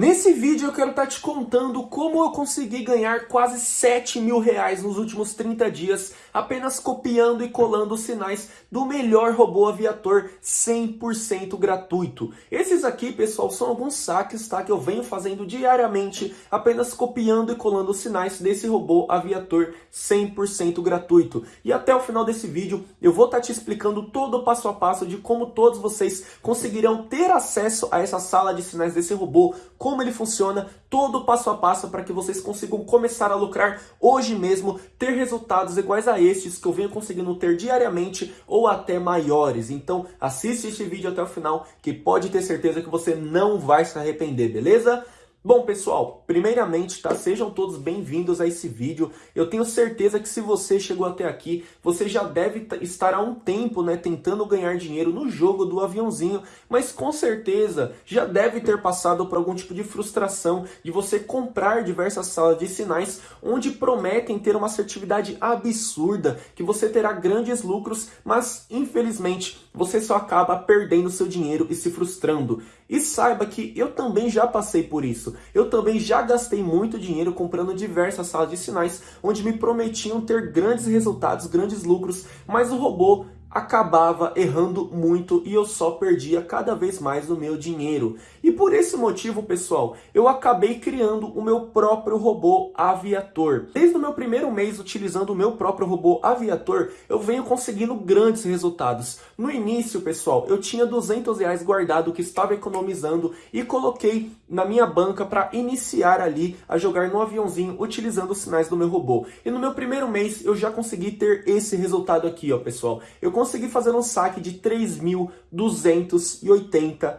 Nesse vídeo eu quero estar tá te contando como eu consegui ganhar quase 7 mil reais nos últimos 30 dias apenas copiando e colando os sinais do melhor robô aviator 100% gratuito. Esses aqui, pessoal, são alguns saques tá, que eu venho fazendo diariamente apenas copiando e colando os sinais desse robô aviator 100% gratuito. E até o final desse vídeo eu vou estar tá te explicando todo o passo a passo de como todos vocês conseguirão ter acesso a essa sala de sinais desse robô, ele funciona, todo passo a passo para que vocês consigam começar a lucrar hoje mesmo, ter resultados iguais a estes que eu venho conseguindo ter diariamente ou até maiores. Então assiste este vídeo até o final que pode ter certeza que você não vai se arrepender, beleza? Bom, pessoal, primeiramente, tá? Sejam todos bem-vindos a esse vídeo. Eu tenho certeza que se você chegou até aqui, você já deve estar há um tempo, né, tentando ganhar dinheiro no jogo do aviãozinho, mas com certeza já deve ter passado por algum tipo de frustração de você comprar diversas salas de sinais onde prometem ter uma assertividade absurda, que você terá grandes lucros, mas infelizmente você só acaba perdendo seu dinheiro e se frustrando. E saiba que eu também já passei por isso. Eu também já gastei muito dinheiro comprando diversas salas de sinais onde me prometiam ter grandes resultados, grandes lucros, mas o robô acabava errando muito e eu só perdia cada vez mais o meu dinheiro. E por esse motivo, pessoal, eu acabei criando o meu próprio robô aviator. Desde o meu primeiro mês utilizando o meu próprio robô aviator, eu venho conseguindo grandes resultados. No início, pessoal, eu tinha 200 reais guardado que estava economizando e coloquei na minha banca para iniciar ali a jogar no aviãozinho utilizando os sinais do meu robô. E no meu primeiro mês eu já consegui ter esse resultado aqui, ó, pessoal. Eu consegui fazer um saque de R$ 3.280.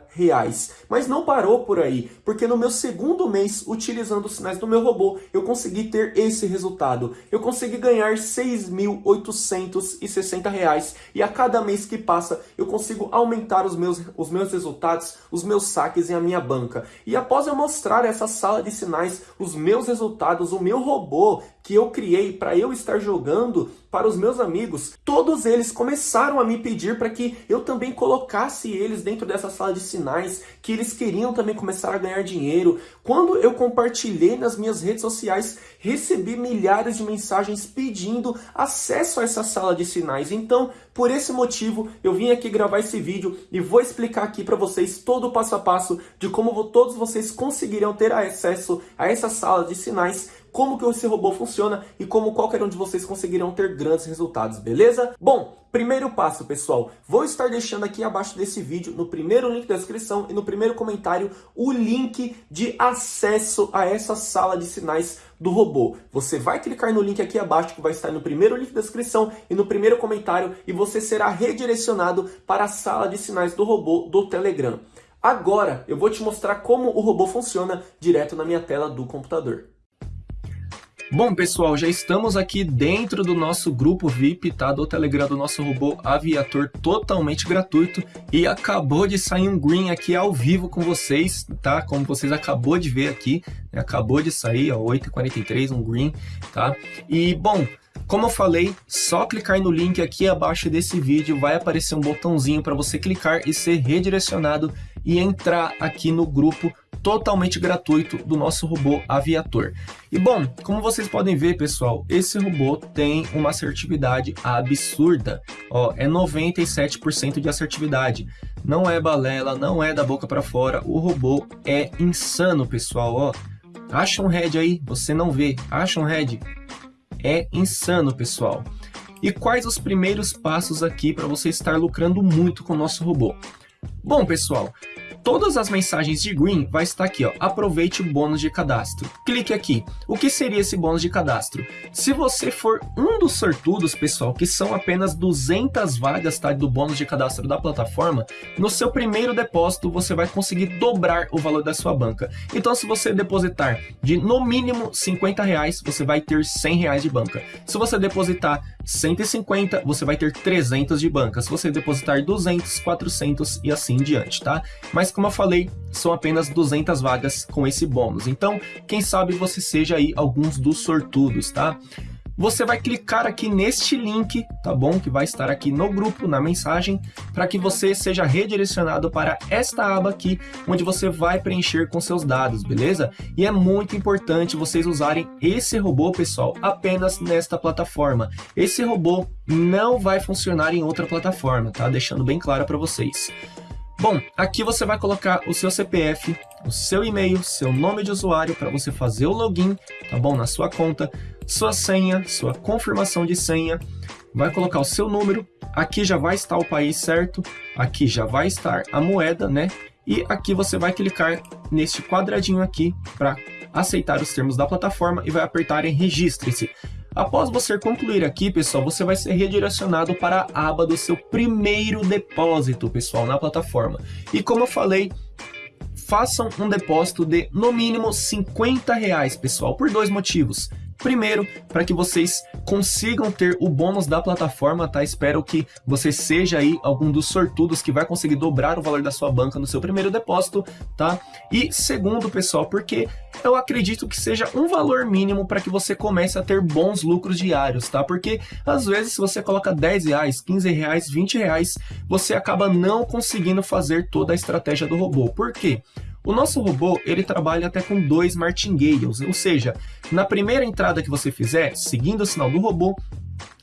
Mas não parou por aí, porque no meu segundo mês, utilizando os sinais do meu robô, eu consegui ter esse resultado. Eu consegui ganhar R$ 6.860 e a cada mês que passa, eu consigo aumentar os meus, os meus resultados, os meus saques em a minha banca. E após eu mostrar essa sala de sinais, os meus resultados, o meu robô que eu criei para eu estar jogando para os meus amigos, todos eles começaram a me pedir para que eu também colocasse eles dentro dessa sala de sinais, que eles queriam também começar a ganhar dinheiro. Quando eu compartilhei nas minhas redes sociais, recebi milhares de mensagens pedindo acesso a essa sala de sinais. Então, por esse motivo, eu vim aqui gravar esse vídeo e vou explicar aqui para vocês todo o passo a passo de como todos vocês conseguirão ter acesso a essa sala de sinais como que esse robô funciona e como qualquer um de vocês conseguirão ter grandes resultados, beleza? Bom, primeiro passo, pessoal, vou estar deixando aqui abaixo desse vídeo, no primeiro link da descrição e no primeiro comentário, o link de acesso a essa sala de sinais do robô. Você vai clicar no link aqui abaixo, que vai estar no primeiro link da descrição e no primeiro comentário, e você será redirecionado para a sala de sinais do robô do Telegram. Agora, eu vou te mostrar como o robô funciona direto na minha tela do computador. Bom, pessoal, já estamos aqui dentro do nosso grupo VIP, tá? Do Telegram do nosso robô aviator totalmente gratuito. E acabou de sair um green aqui ao vivo com vocês, tá? Como vocês acabou de ver aqui, né? acabou de sair, ó, 8h43, um green, tá? E, bom, como eu falei, só clicar no link aqui abaixo desse vídeo vai aparecer um botãozinho para você clicar e ser redirecionado e entrar aqui no grupo totalmente gratuito do nosso robô aviator. E bom, como vocês podem ver, pessoal, esse robô tem uma assertividade absurda. Ó, é 97% de assertividade. Não é balela, não é da boca para fora. O robô é insano, pessoal. Ó, acha um head aí, você não vê. Acha um head. É insano, pessoal. E quais os primeiros passos aqui para você estar lucrando muito com o nosso robô? Bom, pessoal, todas as mensagens de Green vai estar aqui, ó, aproveite o bônus de cadastro. Clique aqui. O que seria esse bônus de cadastro? Se você for um dos sortudos, pessoal, que são apenas 200 vagas tá, do bônus de cadastro da plataforma, no seu primeiro depósito você vai conseguir dobrar o valor da sua banca. Então se você depositar de no mínimo 50 reais, você vai ter 100 reais de banca. Se você depositar 150, você vai ter 300 de banca. Se você depositar 200, 400 e assim em diante, tá? Mas como eu falei, são apenas 200 vagas com esse bônus. Então, quem sabe você seja aí alguns dos sortudos, tá? você vai clicar aqui neste link, tá bom? Que vai estar aqui no grupo, na mensagem, para que você seja redirecionado para esta aba aqui, onde você vai preencher com seus dados, beleza? E é muito importante vocês usarem esse robô, pessoal, apenas nesta plataforma. Esse robô não vai funcionar em outra plataforma, tá? Deixando bem claro para vocês. Bom, aqui você vai colocar o seu CPF, o seu e-mail, seu nome de usuário para você fazer o login, tá bom? Na sua conta, sua senha, sua confirmação de senha, vai colocar o seu número, aqui já vai estar o país certo, aqui já vai estar a moeda, né? E aqui você vai clicar neste quadradinho aqui para aceitar os termos da plataforma e vai apertar em registre-se. Após você concluir aqui, pessoal, você vai ser redirecionado para a aba do seu primeiro depósito, pessoal, na plataforma. E como eu falei, façam um depósito de no mínimo 50 reais, pessoal, por dois motivos. Primeiro, para que vocês consigam ter o bônus da plataforma, tá? Espero que você seja aí algum dos sortudos que vai conseguir dobrar o valor da sua banca no seu primeiro depósito, tá? E segundo, pessoal, porque eu acredito que seja um valor mínimo para que você comece a ter bons lucros diários, tá? Porque às vezes se você coloca 10 reais, 15 reais, 20 reais, você acaba não conseguindo fazer toda a estratégia do robô. Por quê? O nosso robô, ele trabalha até com dois martingales, ou seja, na primeira entrada que você fizer, seguindo o sinal do robô,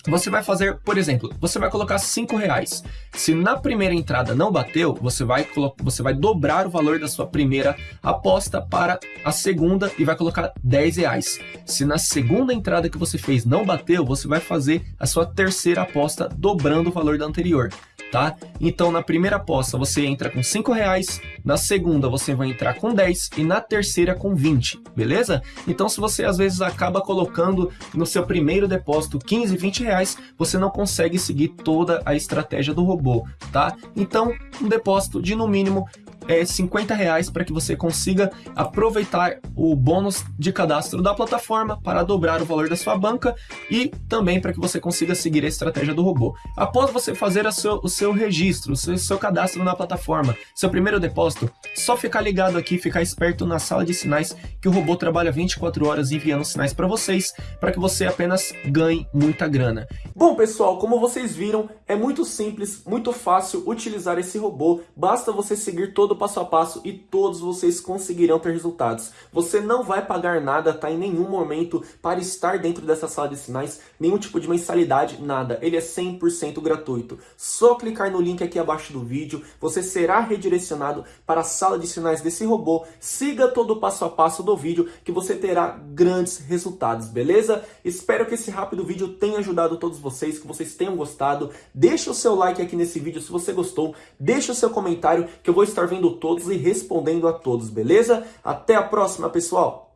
você vai fazer, por exemplo, você vai colocar 5 reais. Se na primeira entrada não bateu, você vai, você vai dobrar o valor da sua primeira aposta para a segunda e vai colocar 10 reais. Se na segunda entrada que você fez não bateu, você vai fazer a sua terceira aposta dobrando o valor da anterior tá? Então na primeira aposta você entra com 5 reais, na segunda você vai entrar com 10 e na terceira com 20, beleza? Então se você às vezes acaba colocando no seu primeiro depósito 15, 20 reais, você não consegue seguir toda a estratégia do robô, tá? Então um depósito de no mínimo é, 50 reais para que você consiga aproveitar o bônus de cadastro da plataforma para dobrar o valor da sua banca e também para que você consiga seguir a estratégia do robô. Após você fazer seu, o seu registro, o seu, seu cadastro na plataforma, seu primeiro depósito, só ficar ligado aqui, ficar esperto na sala de sinais que o robô trabalha 24 horas enviando sinais para vocês, para que você apenas ganhe muita grana. Bom pessoal, como vocês viram, é muito simples, muito fácil utilizar esse robô, basta você seguir todo passo a passo e todos vocês conseguirão ter resultados. Você não vai pagar nada, tá? Em nenhum momento para estar dentro dessa sala de sinais, nenhum tipo de mensalidade, nada. Ele é 100% gratuito. Só clicar no link aqui abaixo do vídeo, você será redirecionado para a sala de sinais desse robô. Siga todo o passo a passo do vídeo que você terá grandes resultados, beleza? Espero que esse rápido vídeo tenha ajudado todos vocês, que vocês tenham gostado. Deixa o seu like aqui nesse vídeo se você gostou. Deixa o seu comentário que eu vou estar vendo todos e respondendo a todos, beleza? Até a próxima, pessoal!